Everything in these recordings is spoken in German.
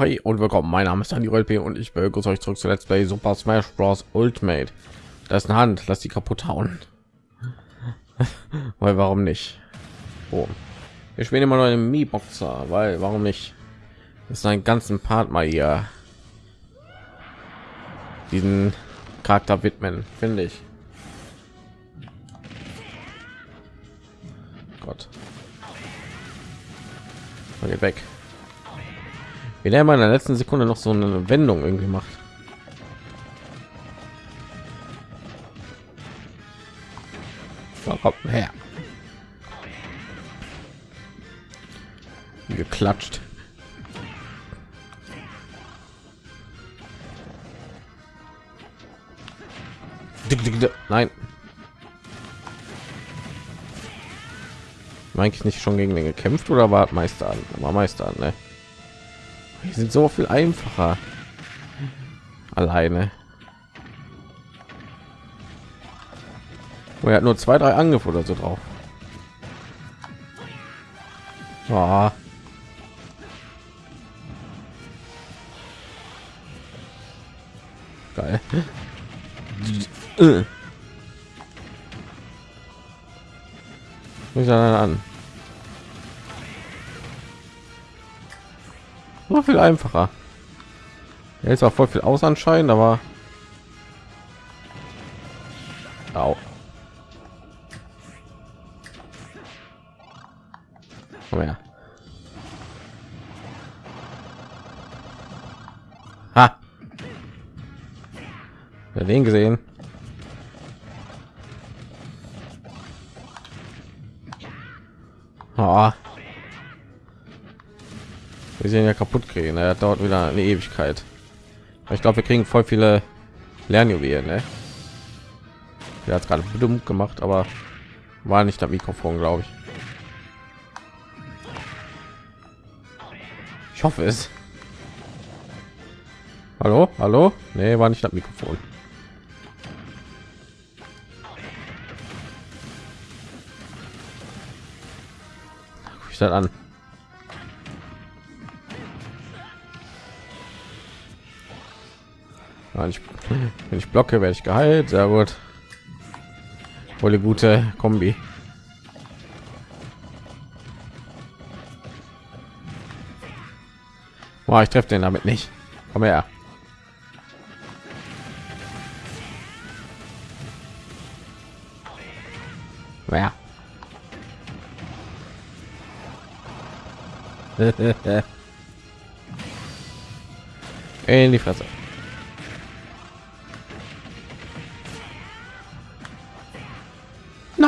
Hi und willkommen. Mein Name ist Daniel LP und ich begrüße euch zurück zu Let's Play Super Smash Bros. Ultimate. Da ist eine Hand, lass die kaputt hauen. weil warum nicht? Oh. Wir spielen immer noch einen Mi Boxer, weil warum nicht? Das ist ein ganzen Part mal hier diesen Charakter widmen, finde ich. Gott. Geht weg. Wie der mal in der letzten Sekunde noch so eine Wendung irgendwie macht. Komm her. Geklatscht. Nein. Eigentlich nicht schon gegen den gekämpft oder war Meister an? War Meister an, ne? Die sind so viel einfacher. Alleine. Oh, er hat nur zwei, drei Angriffe oder so drauf. Oh. Geil. Mich an. Noch viel einfacher ja, ist auch voll viel aus anscheinend aber Au. Komm her. Ha. Ja, den gesehen. Oh wir sehen ja kaputt kriegen er dauert wieder eine ewigkeit. Ich glaube wir kriegen voll viele lernjuwelen ne? er hat gerade dumm gemacht aber war nicht der mikrofon glaube ich. Ich hoffe es. Hallo? Hallo? Nee war nicht das mikrofon. Ich an wenn ich, wenn ich blocke werde ich geheilt. Sehr gut. Eine gute kombi. Boah, ich treffe den damit nicht. Komm her. Ja. in die Fresse.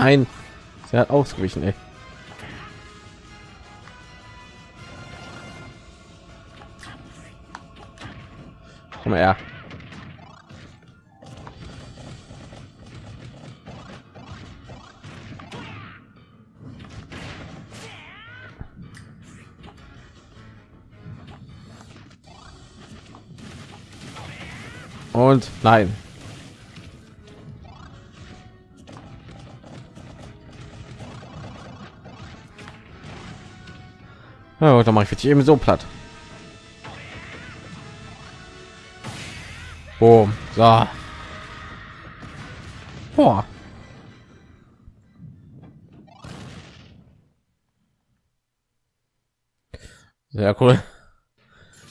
Nein, sie hat ausgewichen. Ey. Komm her. Und nein. Ja, dann mache ich jetzt eben so platt. Boom. So. Boah. Sehr cool.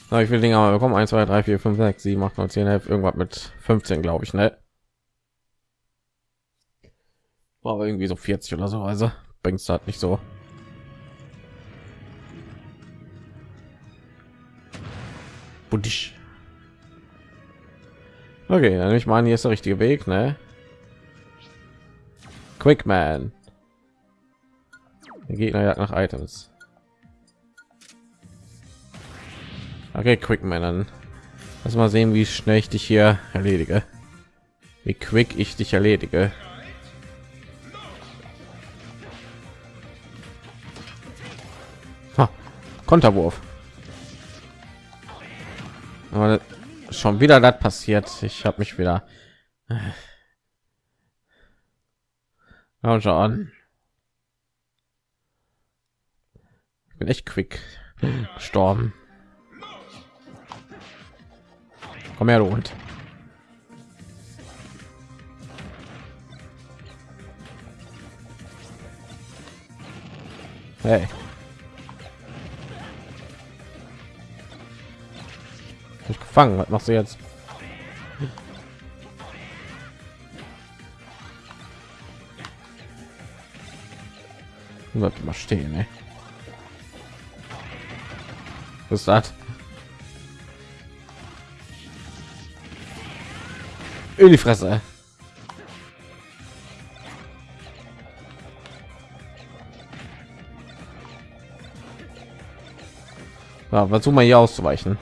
Na, ich will Dinge aber bekommen. 1, 2, 3, 4, 5, 6, 7, 8, 9, 10, 11, irgendwas mit 15, glaube ich, ne? War aber irgendwie so 40 oder so, also bringt es halt nicht so. Buddisch. Okay, dann ich meine, hier ist der richtige Weg, ne? Quickman. Der Gegner jagt nach Items. Okay, Quickman, dann lass mal sehen, wie schnell ich dich hier erledige. Wie quick ich dich erledige. Ha, Konterwurf. Aber schon wieder das passiert. Ich habe mich wieder. Ja, schon. Ich bin echt quick gestorben. Komm her, du Hund. Hey. Ich gefangen. Was machst du jetzt? Bleibt mal stehen, ey. Was ist das? In die Fresse. Ja, versuch mal hier auszuweichen.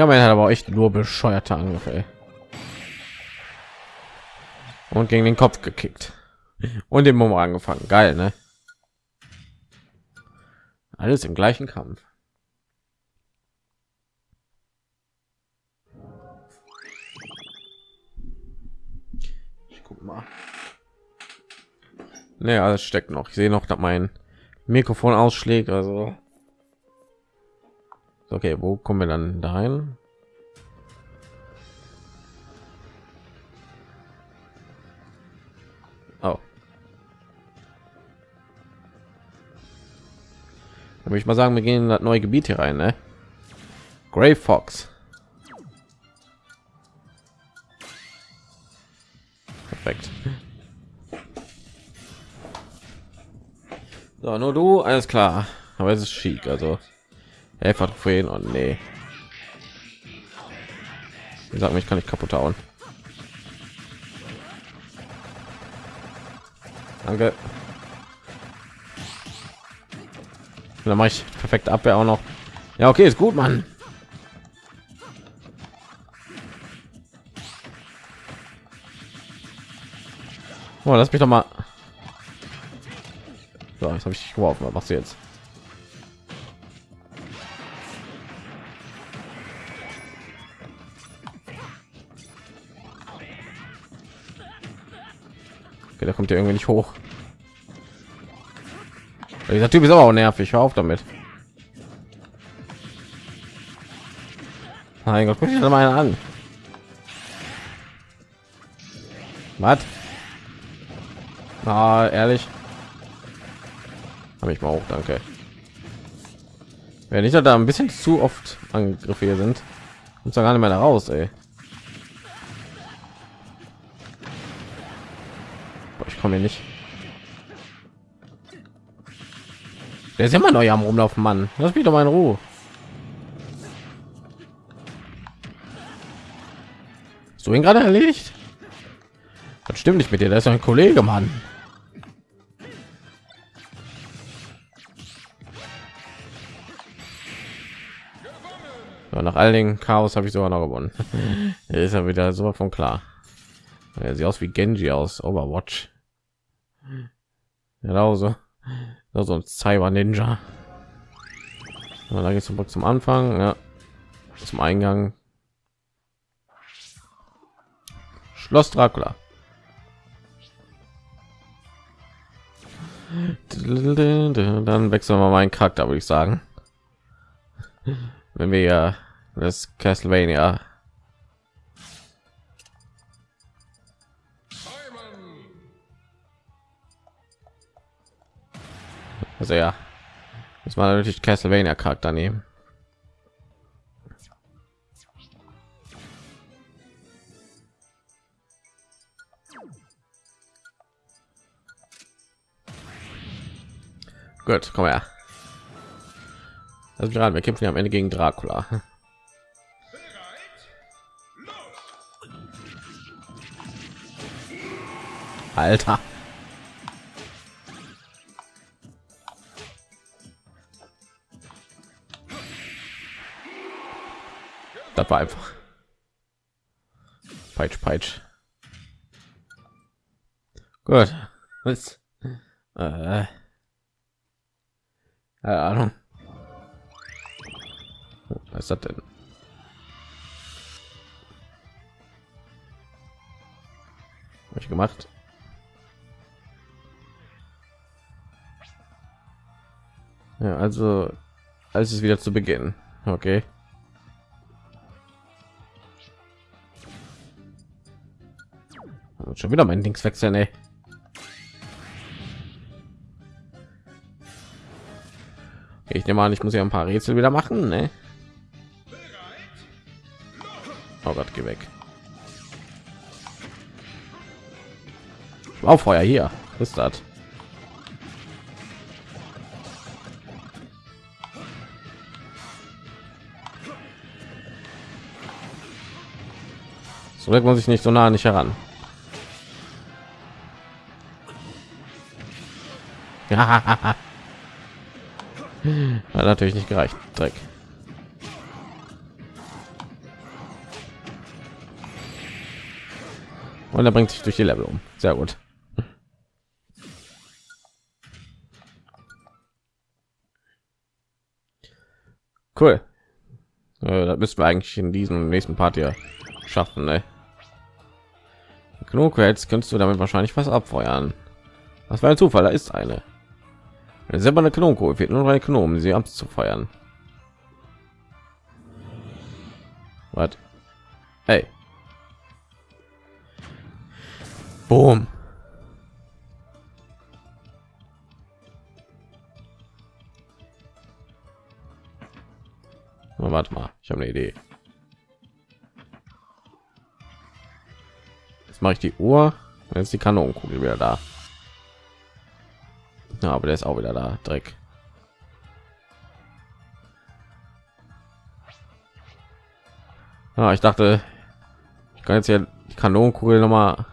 Mega Man hat aber echt nur bescheuerte Angriffe. Und gegen den Kopf gekickt. Und den Mumm angefangen. Geil, ne? Alles im gleichen Kampf. Ich guck mal. Ne, alles steckt noch. Ich sehe noch, dass mein Mikrofon ausschlägt. Also okay, wo kommen wir dann dahin? Oh. Dann würde ich mal sagen, wir gehen in das neue Gebiet hier rein, ne? Grey Fox. Perfekt. So, nur du, alles klar. Aber es ist schick, also. Helfer Trophäen und nee. Sag mir, ich kann nicht kaputt hauen. Danke. Dann mache ich perfekt Abwehr auch noch. Ja, okay, ist gut, Mann. Oh, lass mich doch mal. So, jetzt habe ich geworfen. Was machst du jetzt? Okay, da kommt ja irgendwie nicht hoch. Dieser Typ ist aber auch nervig. Hör auf damit. Mein Gott, guck dir mal an. Was? Ah, ehrlich. Habe ich mal auch, danke. Wenn ich da ein bisschen zu oft Angriffe hier sind, kommt gar nicht mehr da raus, ey. Boah, ich komme hier nicht. Der ist immer neu am rumlaufen, Mann. Lass mich doch mal in Ruhe. So ihn gerade erledigt. Das stimmt nicht mit dir. Das ist ein Kollege, Mann. Ja, nach all den Chaos habe ich sogar noch gewonnen. ist ja wieder so von klar. Er sieht aus wie Genji aus Overwatch. Genauso so ein Cyber Ninja. Ja, da geht zum zum Anfang, ja, zum Eingang. Schloss Dracula. Dann wechseln wir meinen Charakter, würde ich sagen. Wenn wir ja das Castlevania Also ja, muss man natürlich Castlevania Charakter nehmen. Gut, komm her. Also gerade, wir kämpfen ja am Ende gegen Dracula. Alter. Das war einfach. Peitsch, peitsch. Gut. Was? Äh. Keine Ahnung. Was das denn? Hab ich gemacht? Ja, also als es wieder zu beginnen. Okay. Und schon wieder mein Links wechseln, ey. Ich nehme an, ich muss ja ein paar Rätsel wieder machen, ne? Oh Gott, geh weg. Auf Feuer hier. Ist das? So muss ich nicht so nah nicht heran. Hat natürlich nicht gereicht. Dreck. Und er bringt sich durch die Level um. Sehr gut. Cool. Äh, das müssen wir eigentlich in diesem nächsten Part hier schaffen. Ne? Genug jetzt könntest du damit wahrscheinlich was abfeuern. Was war ein Zufall? Da ist eine. Eine silberne Kanonenkugel fehlt nur eine Kanone, um sie abzufeuern. Was? Hey. Boom. Warte mal, ich habe eine Idee. Jetzt mache ich die Uhr, jetzt die Kanonenkugel wieder da. Ja, aber der ist auch wieder da, Dreck. Ah, ich dachte, ich kann jetzt ja die Kanonenkugel noch mal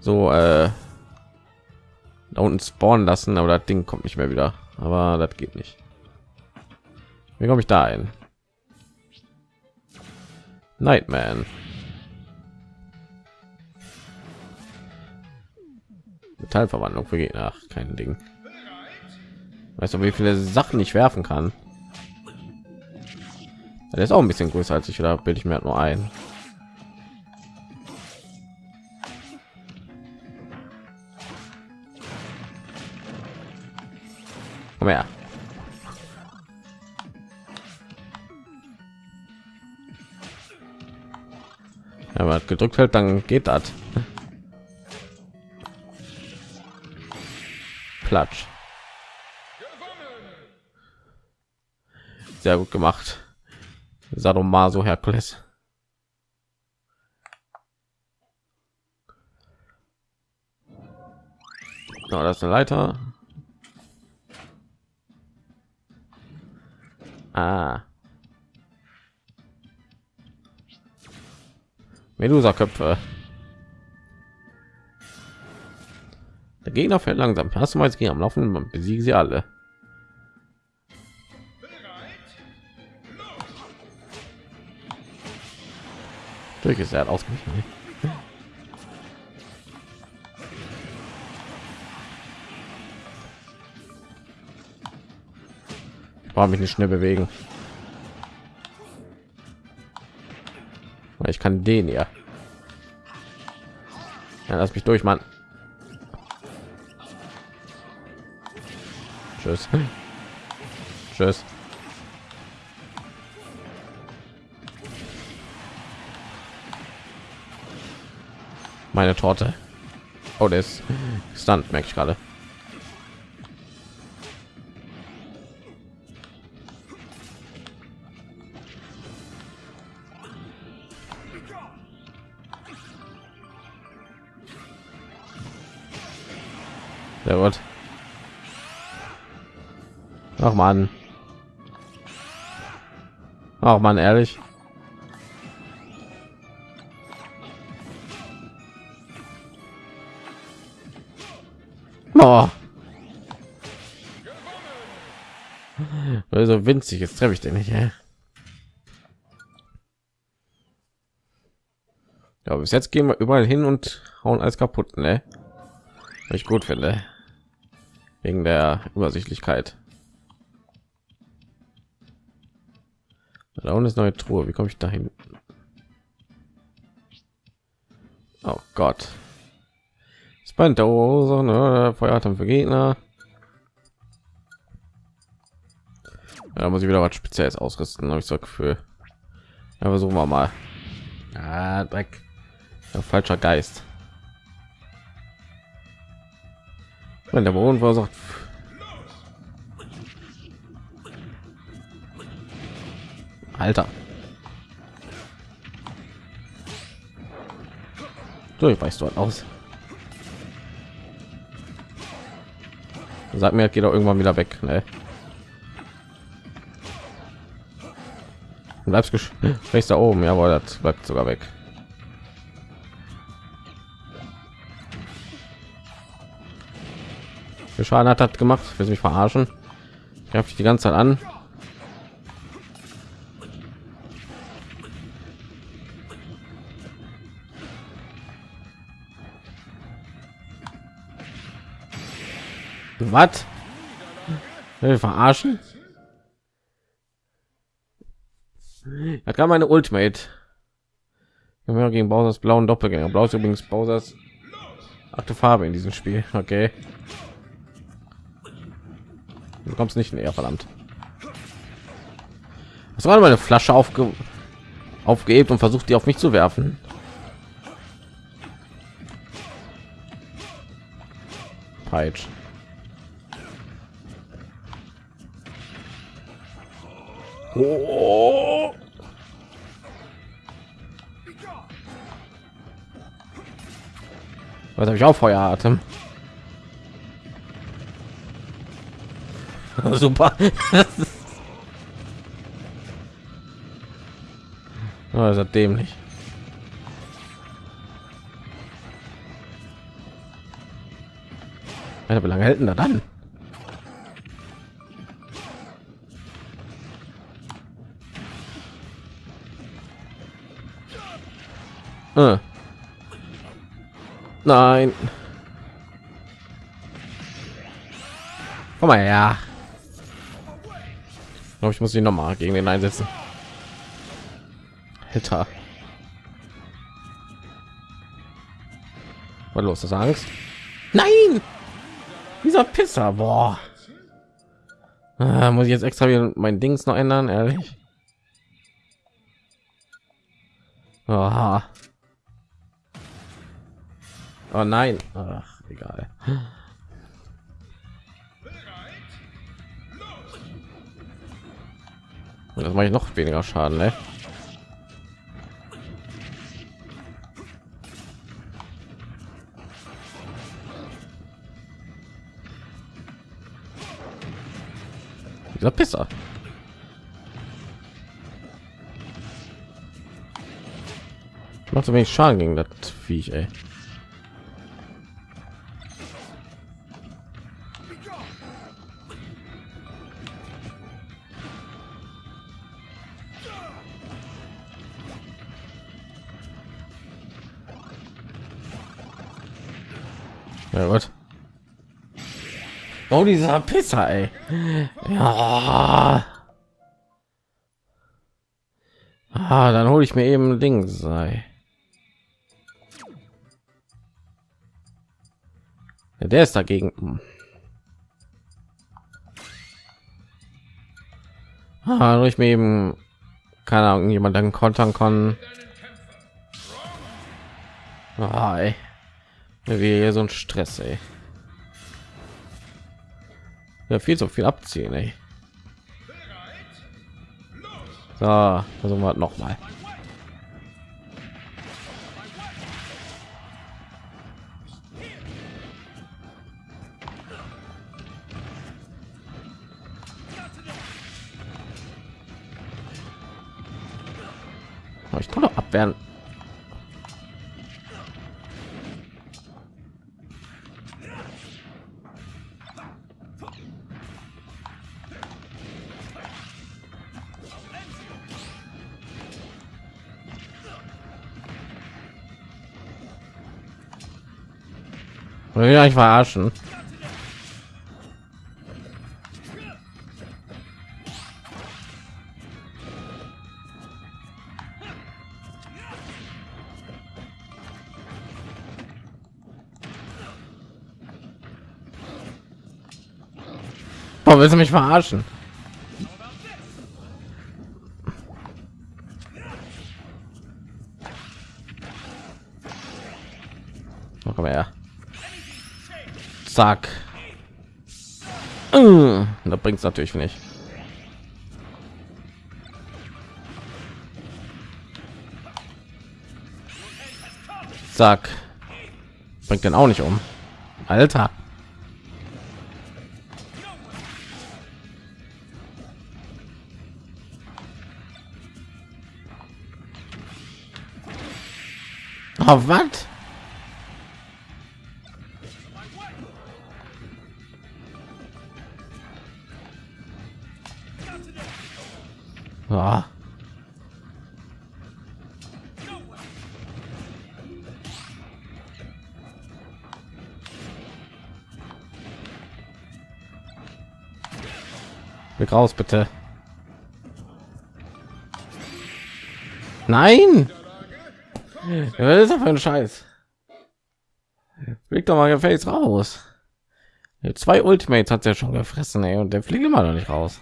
so äh, da unten spawnen lassen, aber das Ding kommt nicht mehr wieder. Aber das geht nicht. Wie komme ich da ein? Nightman. Metallverwandlung für Gegner. Ach, kein Ding. Weißt du, wie viele Sachen ich werfen kann? Der ist auch ein bisschen größer als ich, oder bilde ich mir halt nur ein? Komm her. Aber gedrückt hält, dann geht das. Platsch. Sehr gut gemacht. Sadomaso Herkules. Oh, das ist eine Leiter. Ah. Medusa-Köpfe. Der Gegner fällt langsam. Hast du mal jetzt am Laufen? Man besiege sie alle. Durch ist er ausgewichen. War mich nicht schnell bewegen. Ich kann den ja. ja lass mich durch, Mann. Tschüss. Tschüss. Meine Torte. Oh, der ist stand, merke ich gerade. Man. Ach man, ehrlich. Oh. Also winzig, jetzt treffe ich den nicht. Ja, bis jetzt gehen wir überall hin und hauen alles kaputt, ne? Was ich gut finde. Wegen der Übersichtlichkeit. Da unten ist neue Truhe. Wie komme ich dahin? Oh Gott. Spannende Ursachen, ne? Feueratem für Gegner. Da muss ich wieder was Spezielles ausrüsten, habe ich so Gefühl. Ja, versuchen wir mal. Ah, Dreck. Ja, falscher Geist. Wenn der Boden versucht. Alter. So, ich weißt du halt aus. Sag mir, geht doch irgendwann wieder weg. Ne? bleibst rechts da oben jawohl das bleibt sogar weg Schaden hat das gemacht will mich verarschen ich die ganze Zeit an was verarschen Da kam meine Ultimate. Gegen Bowser's blauen Doppelgänger. Blau ist übrigens Bowser's achte Farbe in diesem Spiel. Okay. Du kommst nicht näher, verdammt. Was war meine Flasche aufge aufgehebt und versucht die auf mich zu werfen? Peitsch. Oh. Was habe ich auch Feueratem? Super. oh, ist das dämlich. Alter, wie lange hält denn da dann? Äh. Nein. Komm mal ja. Ich glaube, ich muss ihn noch mal gegen den einsetzen. Alter. Was los? Das Angst? Nein! Dieser Pisser, boah. Ah, muss ich jetzt extra wieder mein Dings noch ändern, ehrlich? Aha. Nein. Ach, egal. Das mache ich noch weniger Schaden, ne? Dieser Pisser. Macht so wenig Schaden gegen das Viech, ey. Oh, dieser Pisser, ey. Ja. Ah, dann hole ich mir eben Ding sei. Ja, der ist dagegen. Hm. Ah, ich mir eben keine Ahnung, jemand dann kontern kann. Ah, ey wie so ein stress ey. Ja viel so viel abziehen ey. so versuchen wir noch mal ich kann doch abwehren Will ich verarschen? Warum willst du mich verarschen? Zack. Äh, da bringt es natürlich nicht. Zack. Bringt den auch nicht um. Alter. Oh, was? Weg raus, bitte. Nein! Was ist das für ein Scheiß? Fliegt doch mal gefälligst raus. Zwei Ultimates hat er schon gefressen, ey, und der fliegt immer noch nicht raus.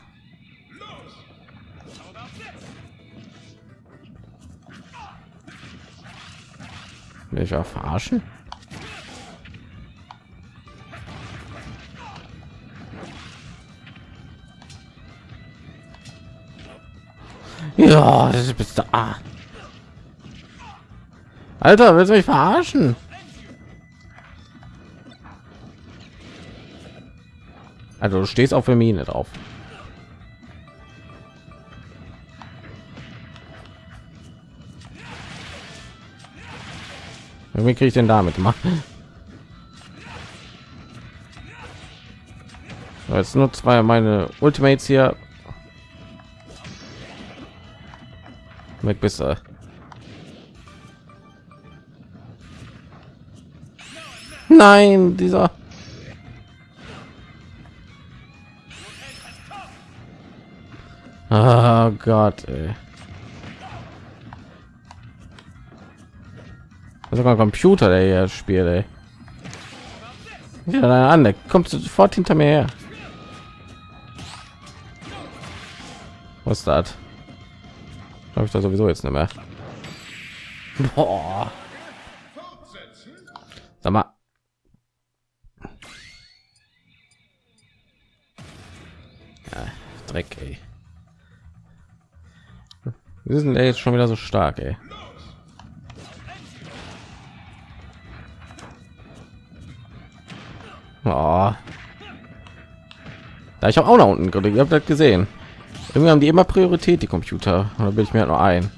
Will ich verarschen? Ja, das bist du. Ah. Alter, willst du mich verarschen? Also du stehst auf der Mine drauf. Wie kriege ich denn damit machen? Jetzt nur zwei meine Ultimates hier. Mit besser. Nein, dieser. Oh Gott, ey. sogar Computer, der hier spielt, ey. Ja, an, der kommt sofort hinter mir her. Was ist das? Habe ich da sowieso jetzt nicht mehr. Boah. Sag mal. Ja, Dreck, ey. Wir sind jetzt schon wieder so stark, ey. Oh. Da ich auch nach unten ihr habt das gesehen. Irgendwie haben die immer Priorität, die Computer. Da bin ich mir halt nur ein.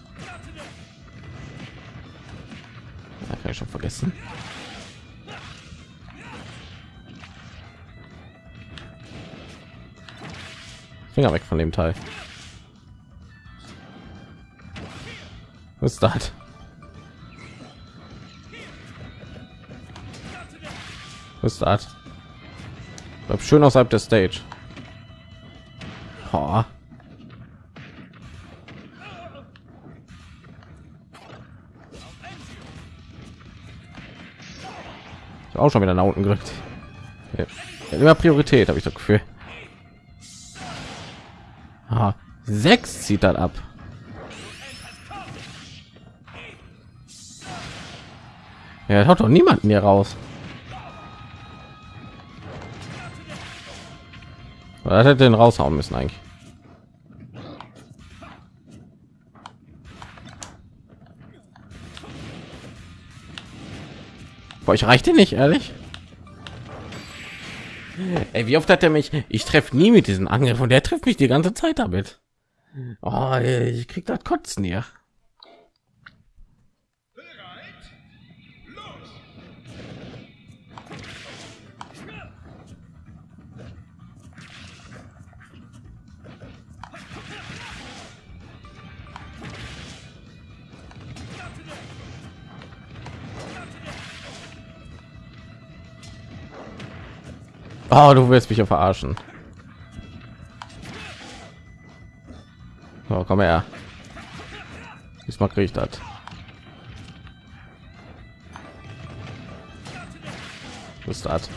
Da kann ich schon vergessen. Finger weg von dem Teil. Was ist das? Was ist das? Schön außerhalb der Stage. Auch schon wieder nach unten gerückt. Ja. Immer Priorität habe ich das Gefühl. Ah, sechs zieht dann ab. Ja, hat doch niemanden hier raus. Er hätte den raushauen müssen eigentlich. Boah, ich reichte nicht, ehrlich. Ey, wie oft hat er mich? Ich treffe nie mit diesen Angriff und der trifft mich die ganze Zeit damit. Oh, ich krieg das Kotzen hier. Oh, du wirst mich ja verarschen. Oh, komm her. Diesmal kriege ich das. Was das?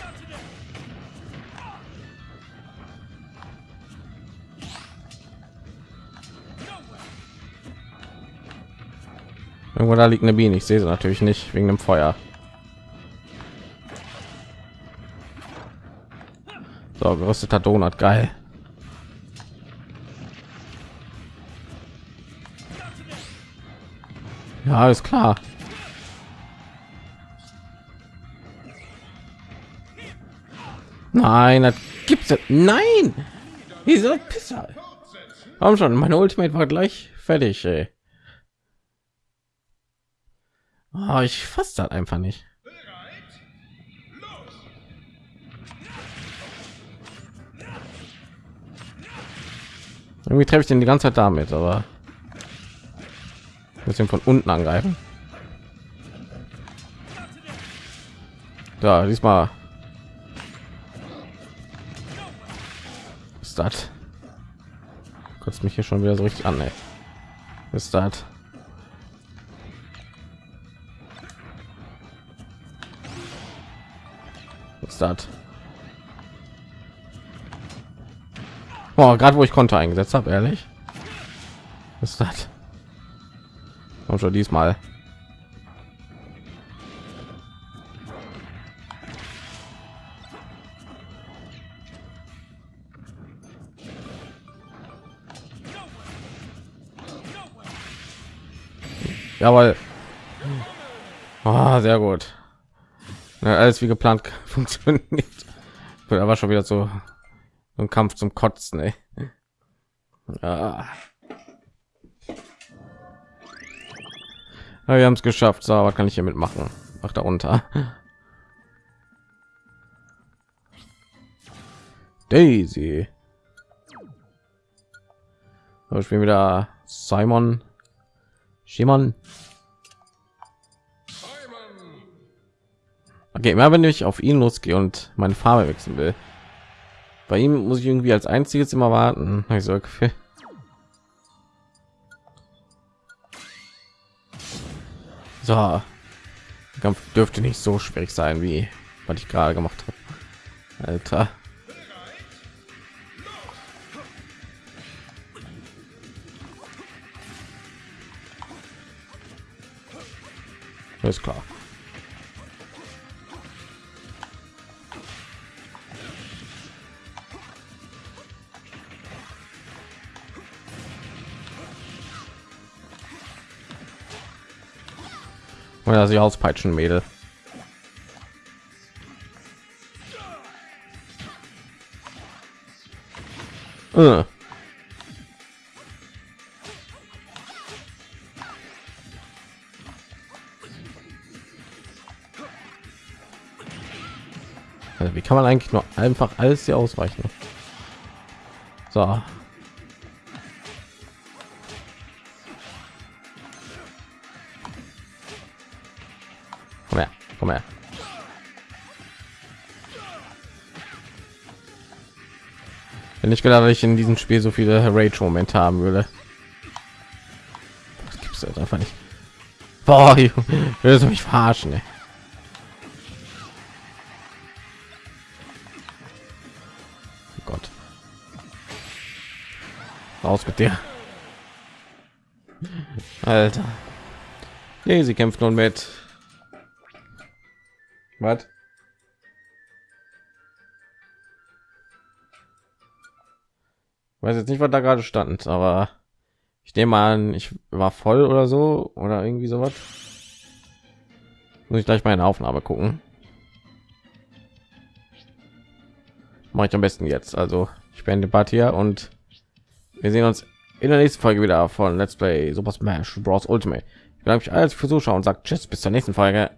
Irgendwo da liegt eine Biene. Ich sehe sie natürlich nicht wegen dem Feuer. So, gerösteter Donut, geil. Ja, ist klar. Nein, das gibt's ja. Nein! Dieser Pisser. Warum schon? Meine Ultimate war gleich fertig, ey. Oh, ich fasse das einfach nicht. Irgendwie treffe ich den die ganze Zeit damit, aber bisschen von unten angreifen. Da, diesmal ist das. Kotzt mich hier schon wieder so richtig an. Ist das? Ist das? Boah, gerade wo ich konnte eingesetzt habe, ehrlich. ist das? Und schon diesmal. Jawohl. Oh, sehr gut. Ja, alles wie geplant funktioniert. Aber schon wieder so ein Kampf zum Kotzen, ey. Ja. Ja, wir haben es geschafft. So, was kann ich hier mitmachen? Ach, da unter. Daisy. So, ich bin wieder Simon. Simon. Okay, immer wenn ich auf ihn losgehe und meine Farbe wechseln will, bei ihm muss ich irgendwie als einziges immer warten. Ich so, okay. So, Kampf dürfte nicht so schwierig sein, wie was ich gerade gemacht habe. Alter. Ist klar. Oder sie auspeitschen, Mädel. Äh. Also wie kann man eigentlich nur einfach alles hier ausweichen? So, Komm her. Wenn ich gedacht, ich in diesem Spiel so viele Rage-Momente haben würde. Das gibt's jetzt einfach nicht. Boah, willst du mich verarschen? Ey. Oh Gott. Raus mit dir. Alter. Nee, sie kämpft nun mit was? Weiß jetzt nicht, was da gerade stand, aber ich nehme an, ich war voll oder so oder irgendwie sowas. Muss ich gleich mal in Aufnahme gucken. Mache ich am besten jetzt. Also ich bin Debatte hier und wir sehen uns in der nächsten Folge wieder von Let's Play Super Smash Bros. Ultimate. Ich bedanke mich alles für Zuschauen und sagt Tschüss bis zur nächsten Folge.